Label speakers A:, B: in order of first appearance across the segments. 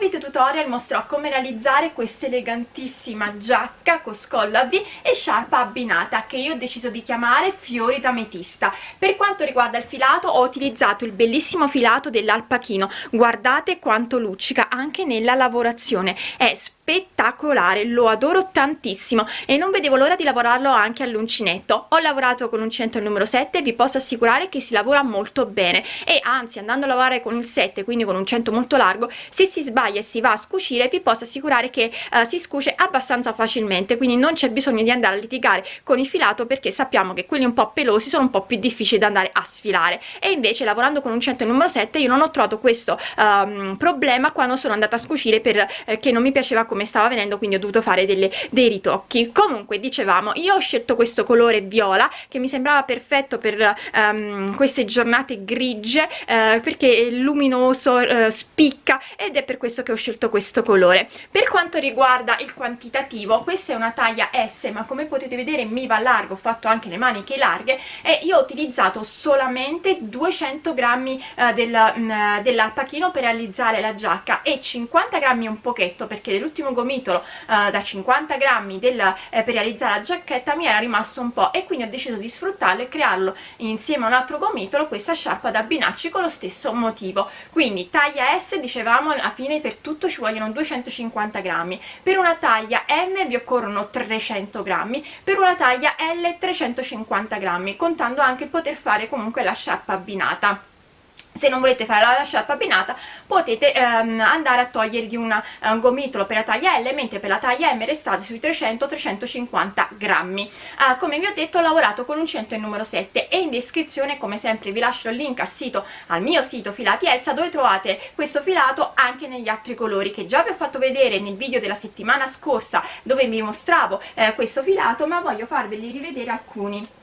A: video tutorial mostrerò come realizzare questa elegantissima giacca con scollo a V e sciarpa abbinata che io ho deciso di chiamare fiori d'ametista. Per quanto riguarda il filato ho utilizzato il bellissimo filato dell'alpachino. Guardate quanto luccica anche nella lavorazione. È spettacolare lo adoro tantissimo e non vedevo l'ora di lavorarlo anche all'uncinetto. Ho lavorato con l'uncinetto numero 7 vi posso assicurare che si lavora molto bene e anzi andando a lavorare con il 7 quindi con un cento molto largo se si sbaglia e si va a scuscire vi posso assicurare che uh, si scusce abbastanza facilmente quindi non c'è bisogno di andare a litigare con il filato perché sappiamo che quelli un po' pelosi sono un po' più difficili da andare a sfilare. E invece lavorando con un 100 numero 7 io non ho trovato questo um, problema quando sono andata a scuscire perché eh, non mi piaceva come come stava venendo quindi ho dovuto fare delle, dei ritocchi. Comunque dicevamo io ho scelto questo colore viola che mi sembrava perfetto per um, queste giornate grigie uh, perché è luminoso uh, spicca ed è per questo che ho scelto questo colore. Per quanto riguarda il quantitativo questa è una taglia S ma come potete vedere mi va largo ho fatto anche le maniche larghe e io ho utilizzato solamente 200 grammi uh, del, um, dell'alpachino per realizzare la giacca e 50 grammi un pochetto perché l'ultimo un gomitolo uh, da 50 grammi del, eh, per realizzare la giacchetta mi era rimasto un po' e quindi ho deciso di sfruttarlo e crearlo insieme a un altro gomitolo questa sciarpa da abbinarci con lo stesso motivo. Quindi taglia S dicevamo alla fine per tutto ci vogliono 250 grammi. Per una taglia M vi occorrono 300 grammi. Per una taglia L 350 grammi contando anche poter fare comunque la sciarpa abbinata se non volete fare la sciarpa abbinata potete ehm, andare a togliergli una, un gomitolo per la taglia L mentre per la taglia M restate sui 300-350 grammi. Ah, come vi ho detto ho lavorato con un 100 il numero 7 e in descrizione come sempre vi lascio il link al sito al mio sito filati Elsa dove trovate questo filato anche negli altri colori che già vi ho fatto vedere nel video della settimana scorsa dove vi mostravo eh, questo filato ma voglio farveli rivedere alcuni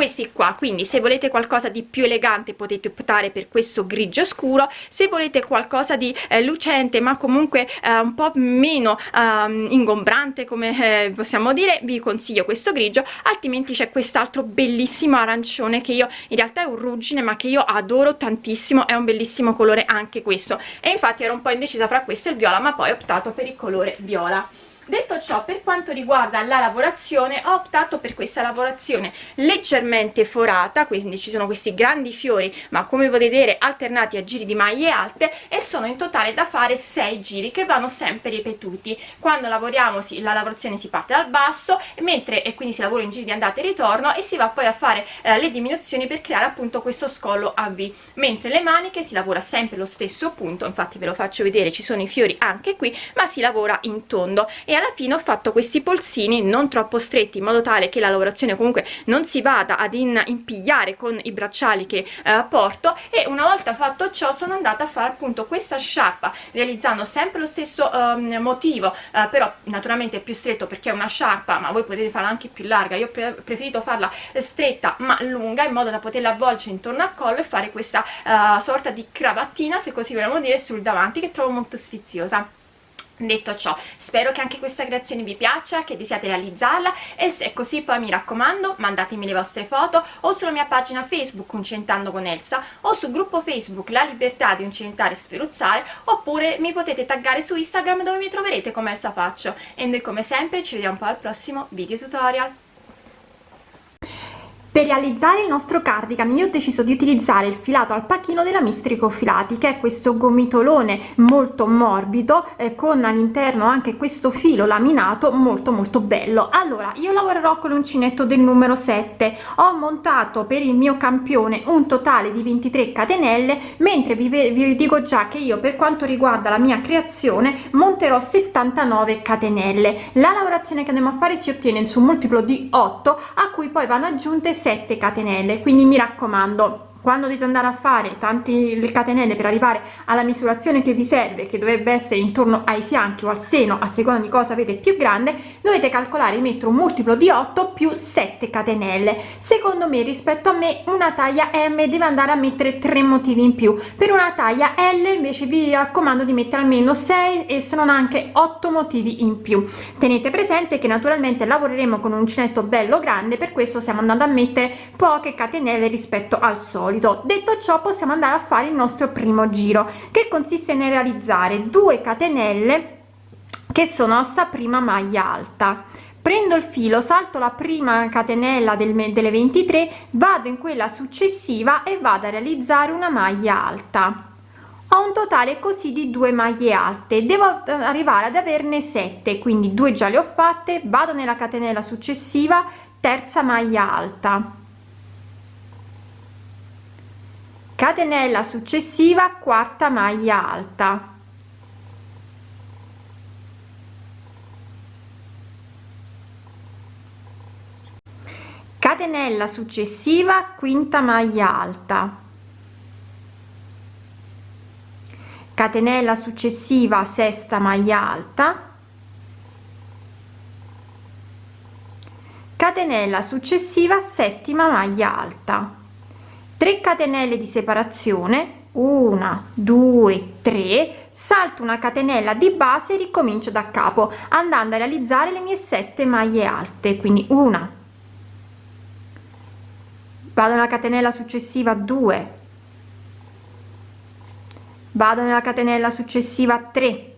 A: questi qua. Quindi se volete qualcosa di più elegante potete optare per questo grigio scuro. Se volete qualcosa di eh, lucente ma comunque eh, un po' meno eh, ingombrante come eh, possiamo dire vi consiglio questo grigio. Altrimenti c'è quest'altro bellissimo arancione che io in realtà è un ruggine ma che io adoro tantissimo. È un bellissimo colore anche questo. E infatti ero un po' indecisa fra questo e il viola ma poi ho optato per il colore viola detto ciò per quanto riguarda la lavorazione ho optato per questa lavorazione leggermente forata quindi ci sono questi grandi fiori ma come potete vedere alternati a giri di maglie alte e sono in totale da fare 6 giri che vanno sempre ripetuti. Quando lavoriamo la lavorazione si parte dal basso mentre e quindi si lavora in giri di andata e ritorno e si va poi a fare eh, le diminuzioni per creare appunto questo scollo a V mentre le maniche si lavora sempre lo stesso punto infatti ve lo faccio vedere ci sono i fiori anche qui ma si lavora in tondo. E alla fine ho fatto questi polsini non troppo stretti in modo tale che la lavorazione comunque non si vada ad impigliare con i bracciali che eh, porto. E una volta fatto ciò sono andata a fare appunto questa sciarpa realizzando sempre lo stesso um, motivo uh, però naturalmente più stretto perché è una sciarpa ma voi potete farla anche più larga. Io ho pre preferito farla stretta ma lunga in modo da poterla avvolgere intorno al collo e fare questa uh, sorta di cravattina se così vogliamo dire sul davanti che trovo molto sfiziosa detto ciò spero che anche questa creazione vi piaccia che desiate realizzarla e se è così poi mi raccomando mandatemi le vostre foto o sulla mia pagina facebook uncentando con Elsa o sul gruppo facebook la libertà di uncentare e sferuzzare oppure mi potete taggare su instagram dove mi troverete come Elsa Faccio. E noi come sempre ci vediamo poi al prossimo video tutorial
B: per realizzare il nostro cardigan io ho deciso di utilizzare il filato alpachino della Mistrico Filati che è questo gomitolone molto morbido eh, con all'interno anche questo filo laminato molto molto bello. Allora io lavorerò con l'uncinetto del numero 7 ho montato per il mio campione un totale di 23 catenelle mentre vi, vi dico già che io per quanto riguarda la mia creazione monterò 79 catenelle. La lavorazione che andiamo a fare si ottiene su un multiplo di 8 a cui poi vanno aggiunte 7 catenelle quindi mi raccomando quando dovete andare a fare tanti le catenelle per arrivare alla misurazione che vi serve che dovrebbe essere intorno ai fianchi o al seno a seconda di cosa avete più grande dovete calcolare di mettere un multiplo di 8 più 7 catenelle. Secondo me rispetto a me una taglia m deve andare a mettere tre motivi in più. Per una taglia l invece vi raccomando di mettere almeno 6 e se non anche 8 motivi in più. Tenete presente che naturalmente lavoreremo con un uncinetto bello grande per questo stiamo andando a mettere poche catenelle rispetto al solito solito. Detto ciò possiamo andare a fare il nostro primo giro che consiste nel realizzare 2 catenelle che sono nostra prima maglia alta. Prendo il filo salto la prima catenella del, delle 23 vado in quella successiva e vado a realizzare una maglia alta. Ho un totale così di due maglie alte. Devo arrivare ad averne 7 quindi due già le ho fatte vado nella catenella successiva terza maglia alta catenella successiva quarta maglia alta. Catenella successiva quinta maglia alta. Catenella successiva sesta maglia alta. Catenella successiva settima maglia alta 3 catenelle di separazione una due tre salto una catenella di base e ricomincio da capo andando a realizzare le mie sette maglie alte quindi una. Vado nella catenella successiva 2 vado nella catenella successiva 3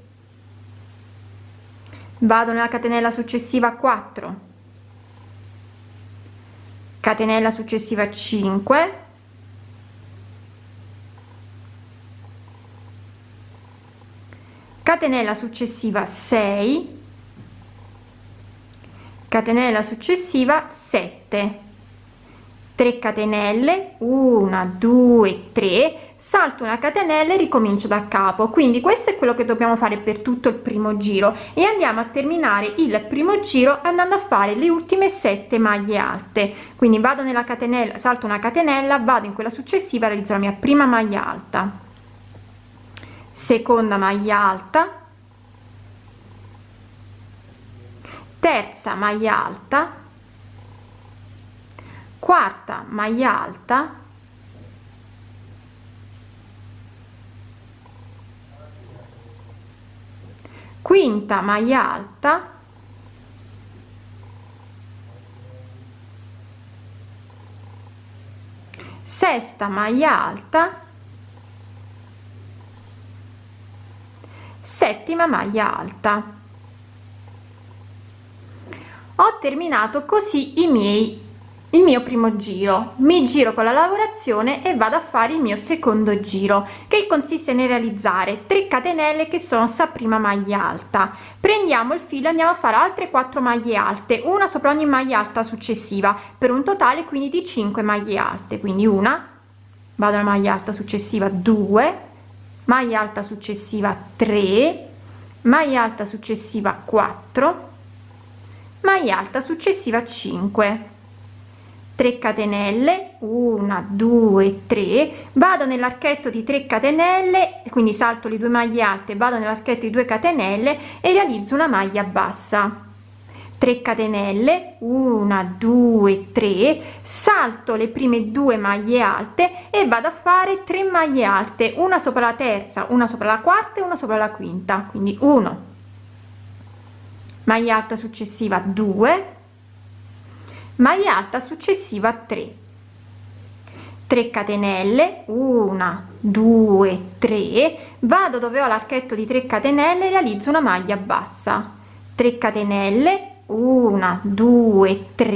B: vado nella catenella successiva 4 catenella successiva 5 catenella successiva 6 catenella successiva 7 3 catenelle 1 2 3 salto una catenella e ricomincio da capo. Quindi questo è quello che dobbiamo fare per tutto il primo giro. E andiamo a terminare il primo giro andando a fare le ultime 7 maglie alte. Quindi vado nella catenella salto una catenella vado in quella successiva realizzo la mia prima maglia alta seconda maglia alta. Terza maglia alta. Quarta maglia alta. Quinta maglia alta. Sesta maglia alta settima maglia alta. Ho terminato così i miei il mio primo giro. Mi giro con la lavorazione e vado a fare il mio secondo giro che consiste nel realizzare 3 catenelle che sono sta prima maglia alta. Prendiamo il filo andiamo a fare altre 4 maglie alte una sopra ogni maglia alta successiva per un totale quindi di 5 maglie alte. Quindi una vado alla maglia alta successiva 2 maglia alta successiva 3 maglia alta successiva 4 maglia alta successiva 5 3 catenelle 1 2 3 vado nell'archetto di 3 catenelle quindi salto le due maglie alte vado nell'archetto di 2 catenelle e realizzo una maglia bassa 3 catenelle 1 2 3 salto le prime due maglie alte e vado a fare 3 maglie alte una sopra la terza una sopra la quarta e una sopra la quinta quindi 1 maglia alta successiva 2 maglia alta successiva 3 3 catenelle 1 2 3 vado dove ho l'archetto di 3 catenelle realizzo una maglia bassa. 3 catenelle 1 2 3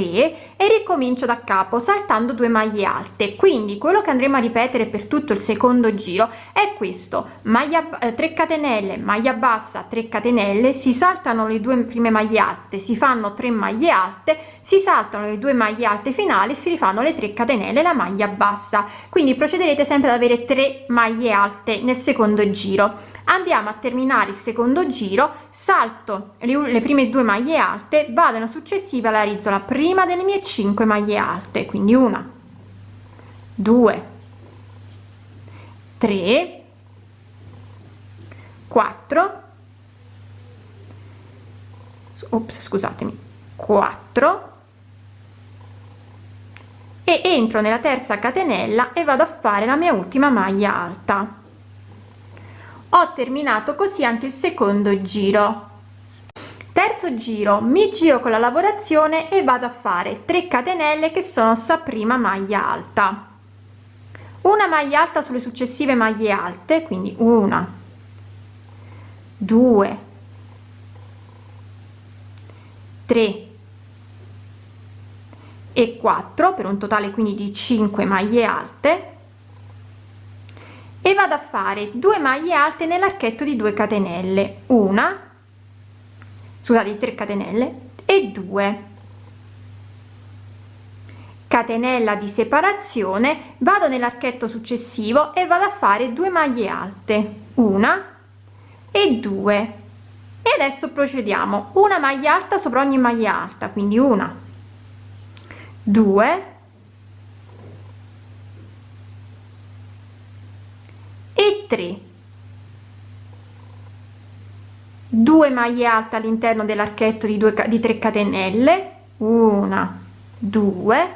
B: e ricomincio da capo saltando due maglie alte. Quindi quello che andremo a ripetere per tutto il secondo giro è questo. Maglia eh, 3 catenelle maglia bassa 3 catenelle si saltano le due prime maglie alte si fanno 3 maglie alte si saltano le due maglie alte finali si rifanno le 3 catenelle la maglia bassa. Quindi procederete sempre ad avere 3 maglie alte nel secondo giro. Andiamo a terminare il secondo giro salto le prime due maglie alte vado nella successiva la realizzo la prima delle mie 5 maglie alte quindi una 2 3 4 ops scusatemi 4 e entro nella terza catenella e vado a fare la mia ultima maglia alta. Ho terminato così anche il secondo giro terzo giro mi giro con la lavorazione e vado a fare 3 catenelle che sono sta prima maglia alta. Una maglia alta sulle successive maglie alte quindi una due tre e 4 per un totale quindi di 5 maglie alte. E vado a fare due maglie alte nell'archetto di 2 catenelle una scusate 3 catenelle e 2 catenella di separazione vado nell'archetto successivo e vado a fare due maglie alte una e due. E adesso procediamo una maglia alta sopra ogni maglia alta quindi una due e 3 2 maglie alte all'interno dell'archetto di 2 di 3 catenelle. Una 2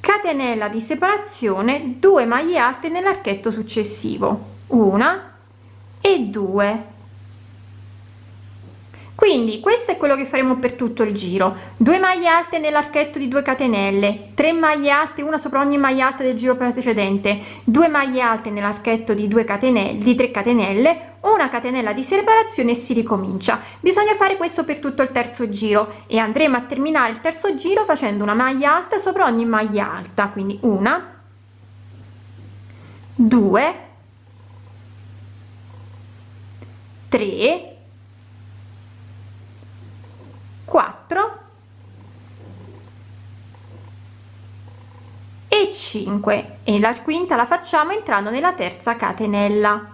B: catenella di separazione 2 maglie alte nell'archetto successivo. Una e 2 quindi questo è quello che faremo per tutto il giro. 2 maglie alte nell'archetto di 2 catenelle 3 maglie alte una sopra ogni maglia alta del giro precedente 2 maglie alte nell'archetto di 2 catenelle di 3 catenelle una catenella di separazione e si ricomincia. Bisogna fare questo per tutto il terzo giro e andremo a terminare il terzo giro facendo una maglia alta sopra ogni maglia alta quindi una 2 3 4 e 5 e la quinta la facciamo entrando nella terza catenella.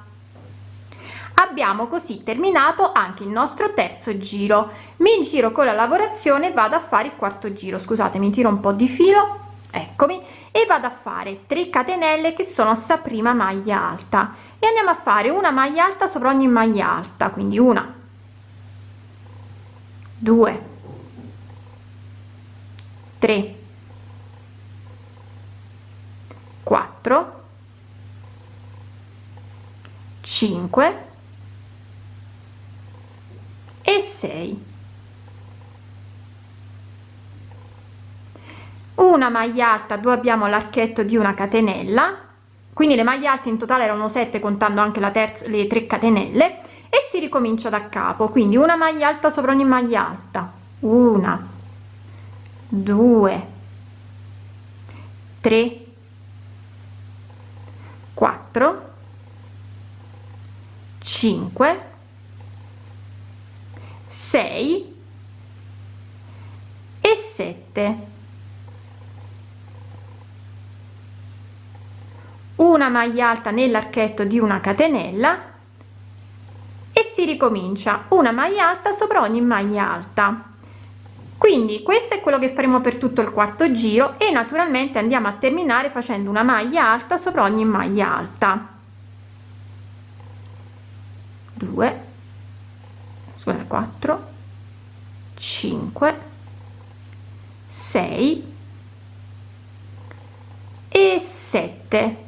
B: Abbiamo così terminato anche il nostro terzo giro. Mi giro con la lavorazione vado a fare il quarto giro. Scusate mi tiro un po di filo eccomi e vado a fare 3 catenelle che sono sta prima maglia alta. E andiamo a fare una maglia alta sopra ogni maglia alta quindi una 2 3 4 5 e 6 una maglia alta dove abbiamo l'archetto di una catenella. Quindi le maglie alte in totale erano 7 contando anche la terza le 3 catenelle. E si ricomincia da capo. Quindi una maglia alta sopra ogni maglia alta. Una 2 3 4 5 6 e 7 una maglia alta nell'archetto di una catenella e si ricomincia. Una maglia alta sopra ogni maglia alta quindi questo è quello che faremo per tutto il quarto giro e naturalmente andiamo a terminare facendo una maglia alta sopra ogni maglia alta. 2 scusa 4 5 6 e 7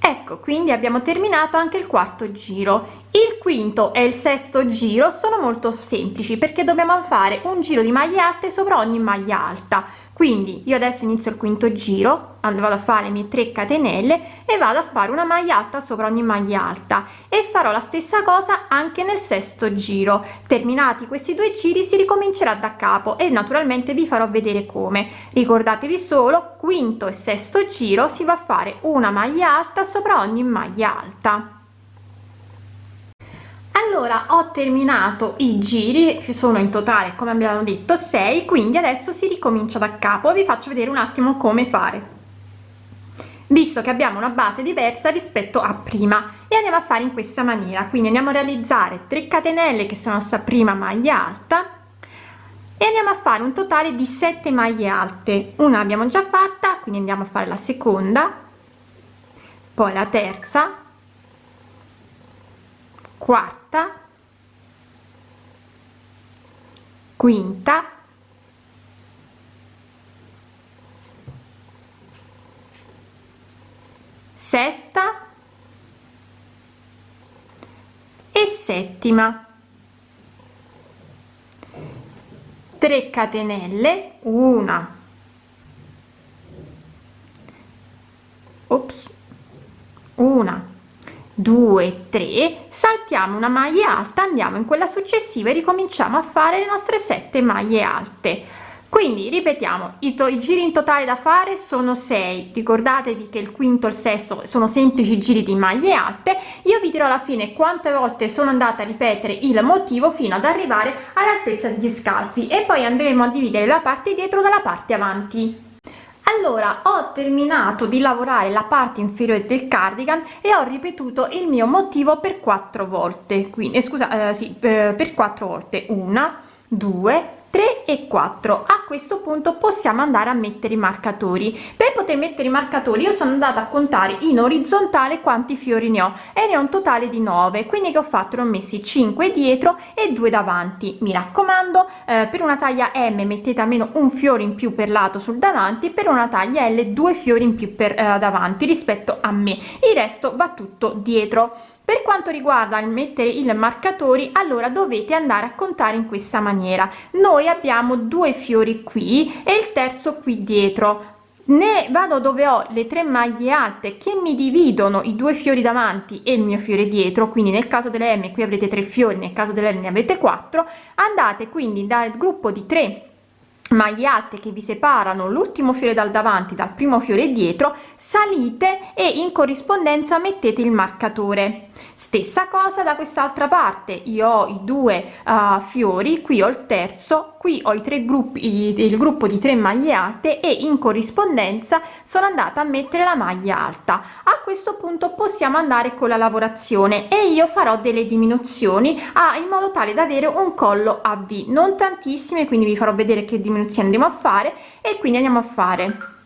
B: ecco quindi abbiamo terminato anche il quarto giro. Il quinto e il sesto giro sono molto semplici perché dobbiamo fare un giro di maglie alte sopra ogni maglia alta quindi io adesso inizio il quinto giro vado a fare le mie 3 catenelle e vado a fare una maglia alta sopra ogni maglia alta. E farò la stessa cosa anche nel sesto giro. Terminati questi due giri si ricomincerà da capo e naturalmente vi farò vedere come. Ricordatevi solo quinto e sesto giro si va a fare una maglia alta sopra ogni maglia alta allora ho terminato i giri sono in totale come abbiamo detto 6 quindi adesso si ricomincia da capo. Vi faccio vedere un attimo come fare. Visto che abbiamo una base diversa rispetto a prima e andiamo a fare in questa maniera. Quindi andiamo a realizzare 3 catenelle che sono sta prima maglia alta e andiamo a fare un totale di 7 maglie alte. Una l'abbiamo già fatta quindi andiamo a fare la seconda poi la terza quarta quinta sesta e settima. 3 catenelle una. Ops una 2 3 saltiamo una maglia alta andiamo in quella successiva e ricominciamo a fare le nostre 7 maglie alte. Quindi ripetiamo i, i giri in totale da fare sono 6 ricordatevi che il quinto e il sesto sono semplici giri di maglie alte. Io vi dirò alla fine quante volte sono andata a ripetere il motivo fino ad arrivare all'altezza degli scalfi e poi andremo a dividere la parte dietro dalla parte avanti allora ho terminato di lavorare la parte inferiore del cardigan e ho ripetuto il mio motivo per quattro volte. Quindi eh, scusa eh, sì, per, per quattro volte. Una due 3 e 4 a questo punto possiamo andare a mettere i marcatori. Per poter mettere i marcatori io sono andata a contare in orizzontale quanti fiori ne ho e ne ho un totale di 9 quindi che ho fatto? Ne ho messi 5 dietro e 2 davanti. Mi raccomando eh, per una taglia m mettete almeno un fiore in più per lato sul davanti per una taglia l due fiori in più per eh, davanti rispetto a me. Il resto va tutto dietro per quanto riguarda il mettere il marcatori allora dovete andare a contare in questa maniera. Noi abbiamo due fiori qui e il terzo qui dietro. Ne vado dove ho le tre maglie alte che mi dividono i due fiori davanti e il mio fiore dietro. Quindi nel caso delle m qui avrete tre fiori nel caso delle ne avete quattro. Andate quindi dal gruppo di 3 maglie alte che vi separano l'ultimo fiore dal davanti dal primo fiore dietro salite e in corrispondenza mettete il marcatore stessa cosa da quest'altra parte. Io ho i due uh, fiori qui ho il terzo qui ho i tre gruppi il gruppo di tre maglie alte e in corrispondenza sono andata a mettere la maglia alta. A questo punto possiamo andare con la lavorazione e io farò delle diminuzioni a, in modo tale da avere un collo a v. Non tantissime quindi vi farò vedere che diminuzione andiamo a fare e quindi andiamo a fare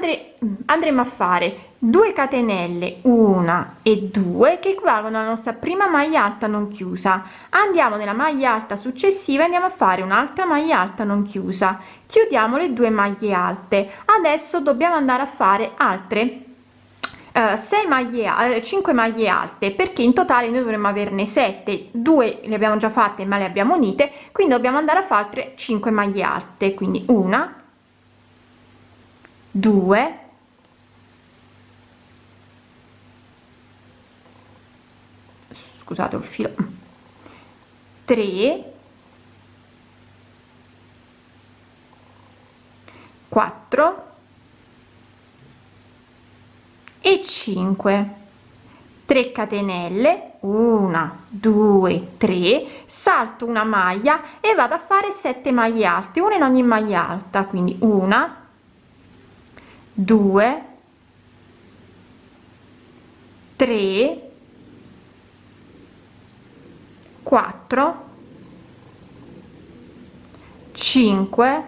B: Andre, andremo a fare 2 catenelle una e 2 che equivalgono alla nostra prima maglia alta non chiusa. Andiamo nella maglia alta successiva andiamo a fare un'altra maglia alta non chiusa. Chiudiamo le due maglie alte. Adesso dobbiamo andare a fare altre 6 eh, maglie 5 maglie alte perché in totale noi dovremmo averne 7 2 le abbiamo già fatte ma le abbiamo unite quindi dobbiamo andare a fare altre 5 maglie alte quindi una 2 scusate il filo 3 4 e 5 3 catenelle 1 2 3 salto una maglia e vado a fare 7 maglie alte una in ogni maglia alta quindi una 2 3 4 5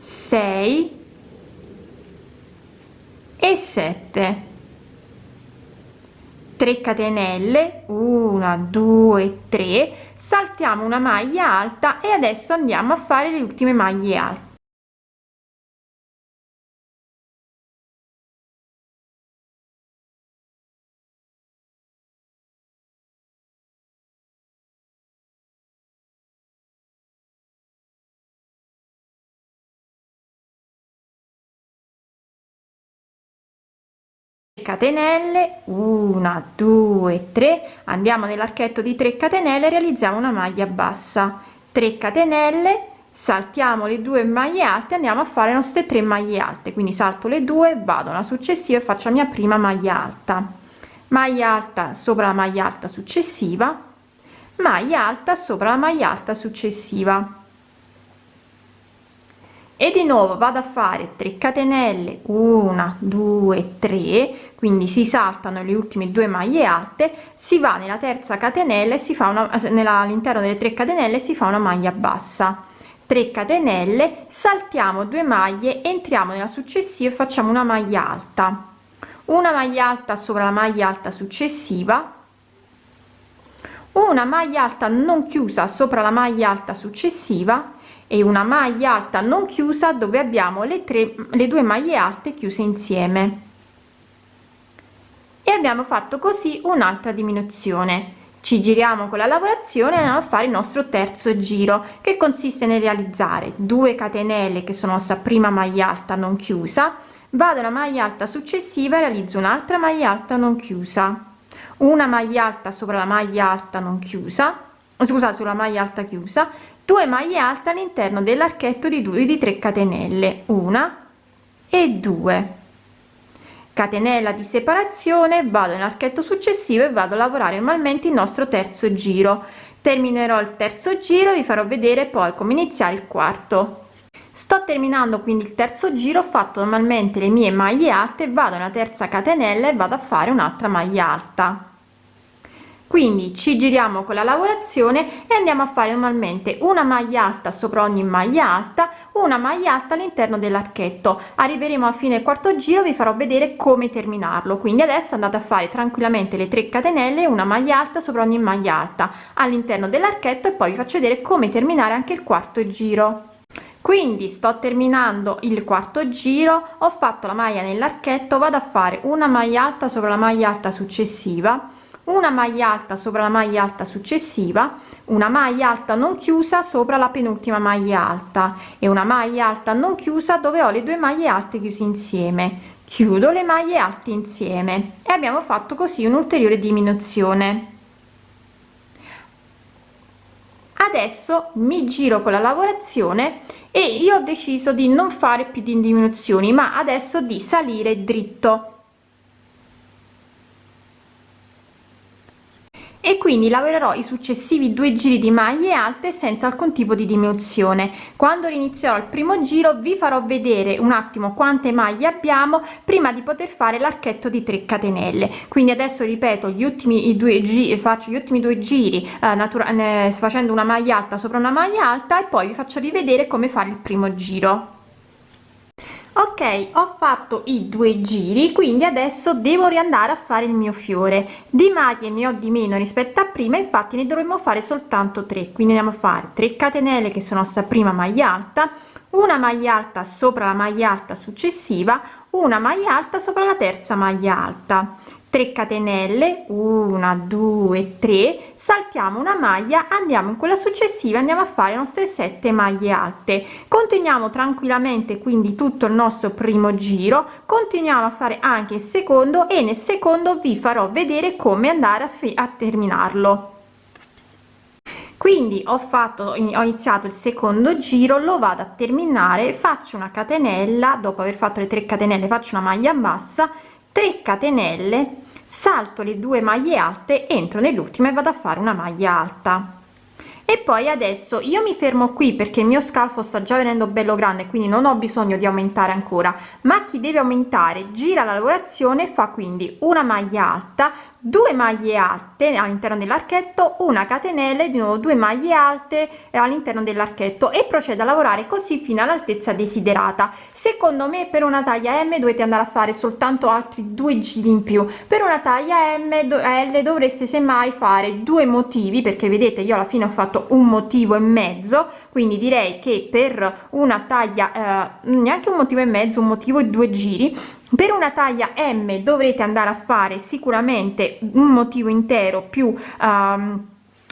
B: 6 e 7 3 catenelle 1 2 3 saltiamo una maglia alta e adesso andiamo a fare le ultime maglie alte catenelle 1 2 3 andiamo nell'archetto di 3 catenelle realizziamo una maglia bassa. 3 catenelle saltiamo le due maglie alte andiamo a fare le nostre 3 maglie alte. Quindi salto le due vado alla successiva e faccio la mia prima maglia alta. Maglia alta sopra la maglia alta successiva maglia alta sopra la maglia alta successiva e di nuovo vado a fare 3 catenelle 1 2 3 quindi si saltano le ultime due maglie alte si va nella terza catenella e si fa una all'interno delle 3 catenelle si fa una maglia bassa. 3 catenelle saltiamo due maglie entriamo nella successiva e facciamo una maglia alta. Una maglia alta sopra la maglia alta successiva. Una maglia alta non chiusa sopra la maglia alta successiva e una maglia alta non chiusa dove abbiamo le tre le due maglie alte chiuse insieme. E abbiamo fatto così un'altra diminuzione. Ci giriamo con la lavorazione andiamo a fare il nostro terzo giro che consiste nel realizzare 2 catenelle che sono sta prima maglia alta non chiusa vado alla maglia alta successiva e realizzo un'altra maglia alta non chiusa. Una maglia alta sopra la maglia alta non chiusa scusate sulla maglia alta chiusa 2 maglie alte all'interno dell'archetto di 2 di 3 catenelle una e 2 catenella di separazione vado nell'archetto successivo e vado a lavorare normalmente il nostro terzo giro. Terminerò il terzo giro vi farò vedere poi come iniziare il quarto. Sto terminando quindi il terzo giro ho fatto normalmente le mie maglie alte vado nella terza catenella e vado a fare un'altra maglia alta quindi ci giriamo con la lavorazione e andiamo a fare normalmente una maglia alta sopra ogni maglia alta una maglia alta all'interno dell'archetto. Arriveremo a fine quarto giro vi farò vedere come terminarlo. Quindi adesso andate a fare tranquillamente le 3 catenelle una maglia alta sopra ogni maglia alta all'interno dell'archetto e poi vi faccio vedere come terminare anche il quarto giro. Quindi sto terminando il quarto giro ho fatto la maglia nell'archetto vado a fare una maglia alta sopra la maglia alta successiva una maglia alta sopra la maglia alta successiva una maglia alta non chiusa sopra la penultima maglia alta e una maglia alta non chiusa dove ho le due maglie alte chiuse insieme. Chiudo le maglie alte insieme e abbiamo fatto così un'ulteriore diminuzione. Adesso mi giro con la lavorazione e io ho deciso di non fare più di diminuzioni ma adesso di salire dritto e quindi lavorerò i successivi due giri di maglie alte senza alcun tipo di diminuzione. Quando inizierò il primo giro vi farò vedere un attimo quante maglie abbiamo prima di poter fare l'archetto di 3 catenelle. Quindi adesso ripeto gli ultimi due giri faccio gli ultimi due giri eh, natura facendo una maglia alta sopra una maglia alta e poi vi faccio rivedere come fare il primo giro ok ho fatto i due giri quindi adesso devo riandare a fare il mio fiore. Di maglie ne ho di meno rispetto a prima infatti ne dovremmo fare soltanto 3 quindi andiamo a fare 3 catenelle che sono sta prima maglia alta una maglia alta sopra la maglia alta successiva una maglia alta sopra la terza maglia alta 3 catenelle 1 2 3 saltiamo una maglia andiamo in quella successiva andiamo a fare le nostre 7 maglie alte. Continuiamo tranquillamente quindi tutto il nostro primo giro continuiamo a fare anche il secondo e nel secondo vi farò vedere come andare a, a terminarlo. Quindi ho fatto ho iniziato il secondo giro lo vado a terminare faccio una catenella dopo aver fatto le 3 catenelle faccio una maglia bassa 3 catenelle salto le due maglie alte entro nell'ultima e vado a fare una maglia alta. E poi adesso io mi fermo qui perché il mio scalfo sta già venendo bello grande quindi non ho bisogno di aumentare ancora. Ma chi deve aumentare gira la lavorazione fa quindi una maglia alta 2 maglie alte all'interno dell'archetto una catenella di nuovo 2 maglie alte all'interno dell'archetto e procede a lavorare così fino all'altezza desiderata. Secondo me per una taglia m dovete andare a fare soltanto altri due giri in più. Per una taglia m l dovreste semmai fare due motivi perché vedete io alla fine ho fatto un motivo e mezzo quindi direi che per una taglia eh, neanche un motivo e mezzo un motivo e due giri per una taglia m dovrete andare a fare sicuramente un motivo intero più um,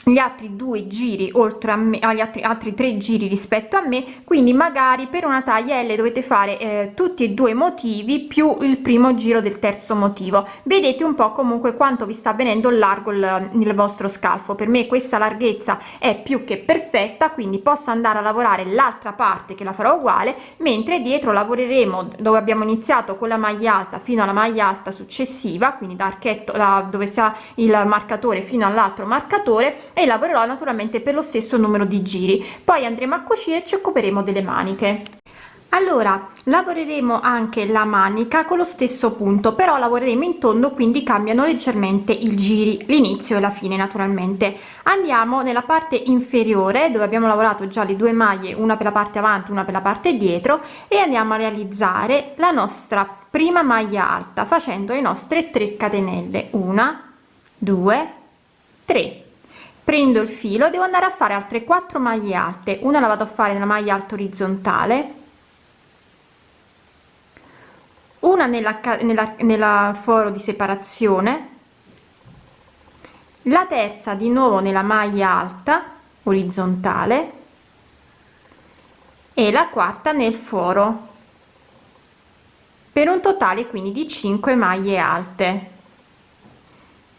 B: gli altri due giri oltre a me agli altri altri tre giri rispetto a me quindi magari per una taglia L dovete fare eh, tutti e due motivi più il primo giro del terzo motivo. Vedete un po comunque quanto vi sta venendo largo il, il vostro scalfo. Per me questa larghezza è più che perfetta quindi posso andare a lavorare l'altra parte che la farò uguale mentre dietro lavoreremo dove abbiamo iniziato con la maglia alta fino alla maglia alta successiva quindi da archetto da dove sta il marcatore fino all'altro marcatore e lavorerò naturalmente per lo stesso numero di giri. Poi andremo a cucire e ci occuperemo delle maniche. Allora lavoreremo anche la manica con lo stesso punto però lavoreremo in tondo quindi cambiano leggermente i giri l'inizio e la fine naturalmente. Andiamo nella parte inferiore dove abbiamo lavorato già le due maglie una per la parte avanti una per la parte dietro e andiamo a realizzare la nostra prima maglia alta facendo le nostre 3 catenelle. Una due tre prendo il filo devo andare a fare altre 4 maglie alte. Una la vado a fare nella maglia alta orizzontale. Una nella, nella, nella foro di separazione. La terza di nuovo nella maglia alta orizzontale. E la quarta nel foro. Per un totale quindi di 5 maglie alte.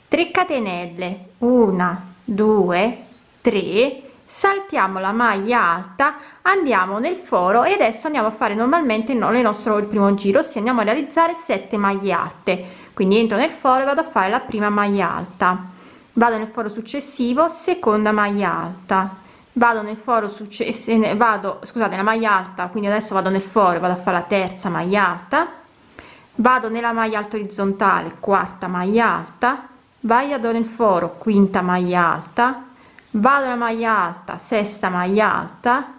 B: 3 catenelle. 1 2 3 saltiamo la maglia alta andiamo nel foro e adesso andiamo a fare normalmente no, le nostro il primo giro se andiamo a realizzare 7 maglie alte. Quindi entro nel foro e vado a fare la prima maglia alta. Vado nel foro successivo seconda maglia alta. Vado nel foro successivo vado scusate la maglia alta quindi adesso vado nel foro vado a fare la terza maglia alta. Vado nella maglia alta orizzontale quarta maglia alta vado nel foro quinta maglia alta. Vado nella maglia alta sesta maglia alta.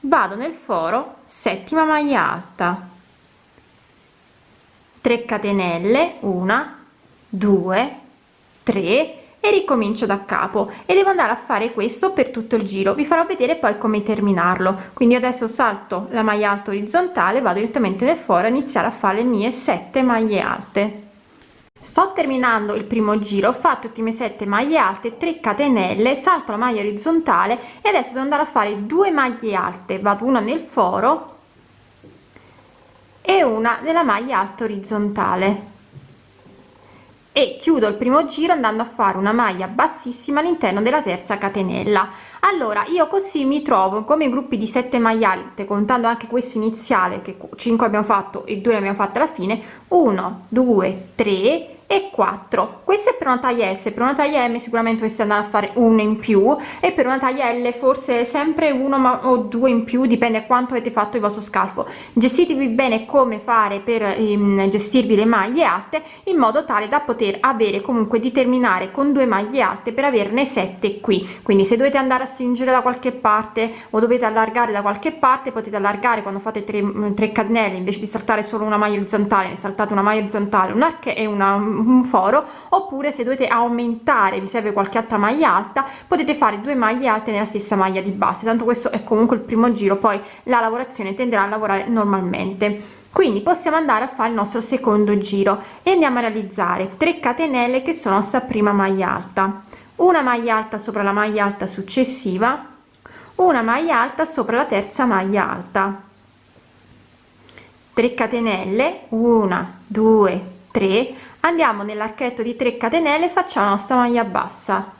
B: Vado nel foro settima maglia alta. 3 catenelle una 2 3 e ricomincio da capo. E devo andare a fare questo per tutto il giro. Vi farò vedere poi come terminarlo. Quindi adesso salto la maglia alta orizzontale vado direttamente nel foro a iniziare a fare le mie 7 maglie alte sto terminando il primo giro ho fatto ultime 7 maglie alte 3 catenelle salto la maglia orizzontale e adesso devo andare a fare due maglie alte. Vado una nel foro e una nella maglia alta orizzontale. E chiudo il primo giro andando a fare una maglia bassissima all'interno della terza catenella allora io così mi trovo come gruppi di 7 maglie alte contando anche questo iniziale che 5 abbiamo fatto e 2 abbiamo fatto alla fine 1 2 3 e 4 questo è per una taglia s per una taglia m sicuramente dovreste andare a fare uno in più e per una taglia l forse sempre uno ma o due in più dipende quanto avete fatto il vostro scalfo. Gestitevi bene come fare per um, gestirvi le maglie alte in modo tale da poter avere comunque di terminare con due maglie alte per averne 7 qui. Quindi se dovete andare a stringere da qualche parte o dovete allargare da qualche parte potete allargare quando fate 3, 3 catenelle invece di saltare solo una maglia orizzontale saltate una maglia orizzontale un arco e una un foro oppure se dovete aumentare vi serve qualche altra maglia alta potete fare due maglie alte nella stessa maglia di base. Tanto questo è comunque il primo giro poi la lavorazione tenderà a lavorare normalmente. Quindi possiamo andare a fare il nostro secondo giro e andiamo a realizzare 3 catenelle che sono sta prima maglia alta una maglia alta sopra la maglia alta successiva una maglia alta sopra la terza maglia alta. 3 catenelle 1 2 3 andiamo nell'archetto di 3 catenelle facciamo la nostra maglia bassa.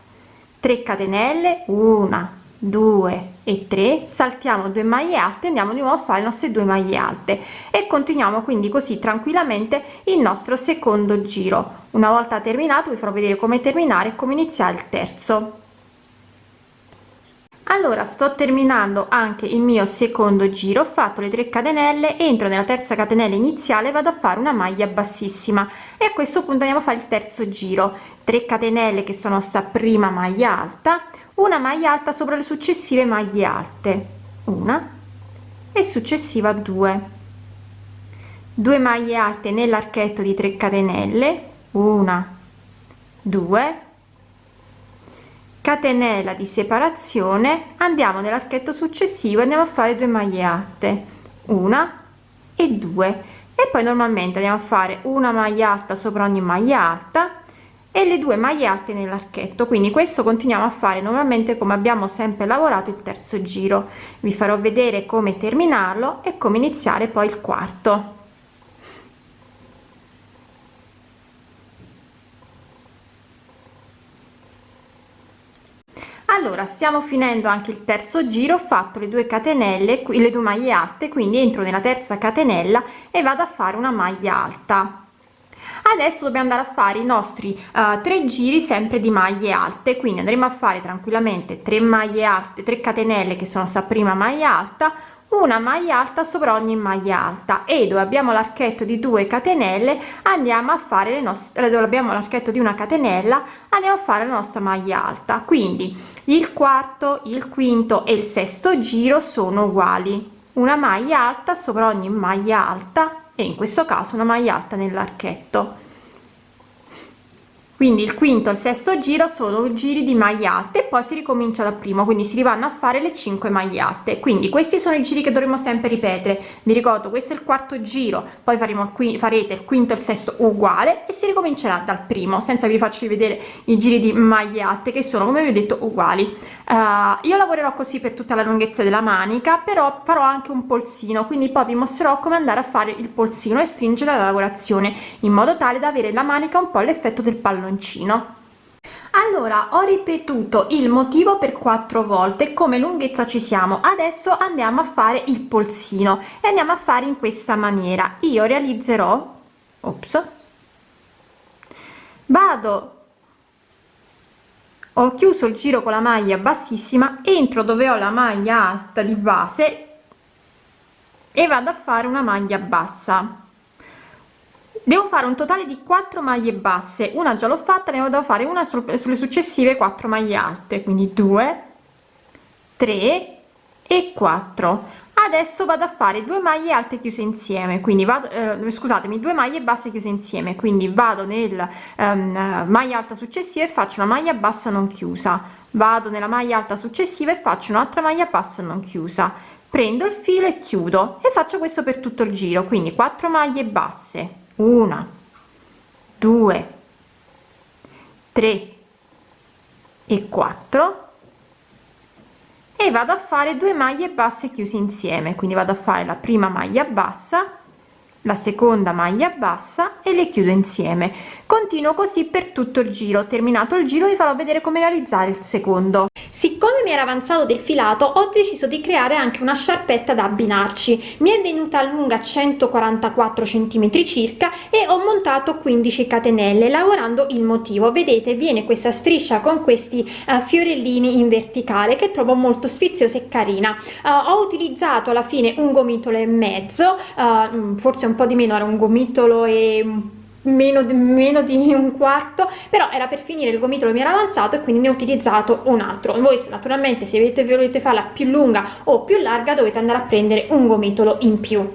B: 3 catenelle 1 2 e 3 saltiamo due maglie alte andiamo di nuovo a fare le nostre due maglie alte. E continuiamo quindi così tranquillamente il nostro secondo giro. Una volta terminato vi farò vedere come terminare e come iniziare il terzo. Allora sto terminando anche il mio secondo giro ho fatto le 3 catenelle entro nella terza catenella iniziale vado a fare una maglia bassissima. E a questo punto andiamo a fare il terzo giro. 3 catenelle che sono sta prima maglia alta una maglia alta sopra le successive maglie alte. Una. E successiva 2 2 maglie alte nell'archetto di 3 catenelle. Una. 2 catenella di separazione. Andiamo nell'archetto successivo andiamo a fare 2 maglie alte. Una e due. E poi normalmente andiamo a fare una maglia alta sopra ogni maglia alta e le due maglie alte nell'archetto. Quindi questo continuiamo a fare normalmente come abbiamo sempre lavorato il terzo giro. Vi farò vedere come terminarlo e come iniziare poi il quarto. Allora stiamo finendo anche il terzo giro ho fatto le due catenelle qui le due maglie alte quindi entro nella terza catenella e vado a fare una maglia alta adesso dobbiamo andare a fare i nostri uh, tre giri sempre di maglie alte quindi andremo a fare tranquillamente 3 maglie alte 3 catenelle che sono sta prima maglia alta una maglia alta sopra ogni maglia alta. E dove abbiamo l'archetto di 2 catenelle andiamo a fare le nostre dove abbiamo l'archetto di una catenella andiamo a fare la nostra maglia alta. Quindi il quarto il quinto e il sesto giro sono uguali. Una maglia alta sopra ogni maglia alta e in questo caso una maglia alta nell'archetto quindi il quinto il sesto giro sono giri di maglie alte e poi si ricomincia dal primo quindi si vanno a fare le 5 maglie alte. Quindi questi sono i giri che dovremo sempre ripetere. Vi ricordo questo è il quarto giro poi faremo qui farete il quinto e il sesto uguale e si ricomincerà dal primo senza vi faccio vedere i giri di maglie alte che sono come vi ho detto uguali uh, io lavorerò così per tutta la lunghezza della manica però farò anche un polsino quindi poi vi mostrerò come andare a fare il polsino e stringere la lavorazione in modo tale da avere la manica un po' l'effetto del palloncino. Allora ho ripetuto il motivo per quattro volte come lunghezza ci siamo. Adesso andiamo a fare il polsino e andiamo a fare in questa maniera. Io realizzerò ops vado ho chiuso il giro con la maglia bassissima entro dove ho la maglia alta di base e vado a fare una maglia bassa. Devo fare un totale di 4 maglie basse. Una già l'ho fatta ne devo fare una sulle successive 4 maglie alte. Quindi 2 3 e 4 adesso vado a fare due maglie alte chiuse insieme quindi vado eh, scusatemi due maglie basse chiuse insieme quindi vado nel um, maglia alta successiva e faccio una maglia bassa non chiusa. Vado nella maglia alta successiva e faccio un'altra maglia bassa non chiusa. Prendo il filo e chiudo e faccio questo per tutto il giro quindi 4 maglie basse. Una due tre e 4 vado a fare due maglie basse chiuse insieme quindi vado a fare la prima maglia bassa la seconda maglia bassa e le chiudo insieme. Continuo così per tutto il giro. Terminato il giro vi farò vedere come realizzare il secondo. Siccome mi era avanzato del filato ho deciso di creare anche una sciarpetta da abbinarci. Mi è venuta lunga 144 centimetri circa e ho montato 15 catenelle lavorando il motivo. Vedete viene questa striscia con questi uh, fiorellini in verticale che trovo molto sfiziosa e carina. Uh, ho utilizzato alla fine un gomitolo e mezzo uh, forse un po di meno era un gomitolo e meno, meno di un quarto però era per finire il gomitolo mi era avanzato e quindi ne ho utilizzato un altro. Voi naturalmente se avete volete farla più lunga o più larga dovete andare a prendere un gomitolo in più